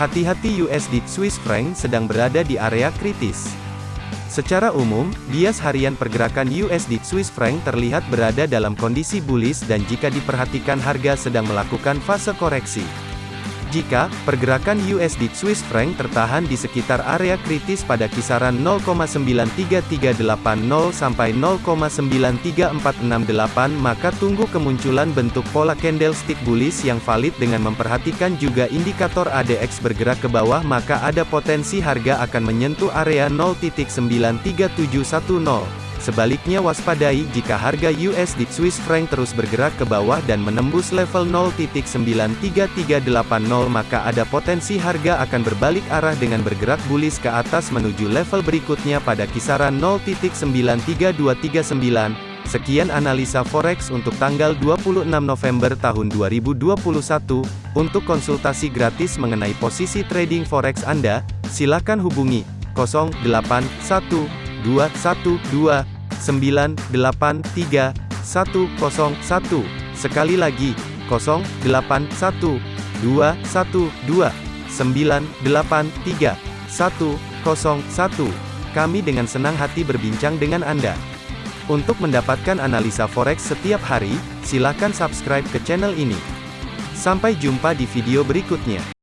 Hati-hati USD Swiss franc sedang berada di area kritis. Secara umum, bias harian pergerakan USD Swiss franc terlihat berada dalam kondisi bullish dan jika diperhatikan harga sedang melakukan fase koreksi. Jika pergerakan USD Swiss franc tertahan di sekitar area kritis pada kisaran 0,93380 sampai 0,93468 maka tunggu kemunculan bentuk pola candlestick bullish yang valid dengan memperhatikan juga indikator ADX bergerak ke bawah maka ada potensi harga akan menyentuh area 0.93710. Sebaliknya waspadai jika harga USD Swiss franc terus bergerak ke bawah dan menembus level 0.93380 maka ada potensi harga akan berbalik arah dengan bergerak bullish ke atas menuju level berikutnya pada kisaran 0.93239. Sekian analisa forex untuk tanggal 26 November tahun 2021. Untuk konsultasi gratis mengenai posisi trading forex Anda, silakan hubungi 081 212 983 101. Sekali lagi, 081 212 983 101. Kami dengan senang hati berbincang dengan Anda. Untuk mendapatkan analisa forex setiap hari, silakan subscribe ke channel ini. Sampai jumpa di video berikutnya.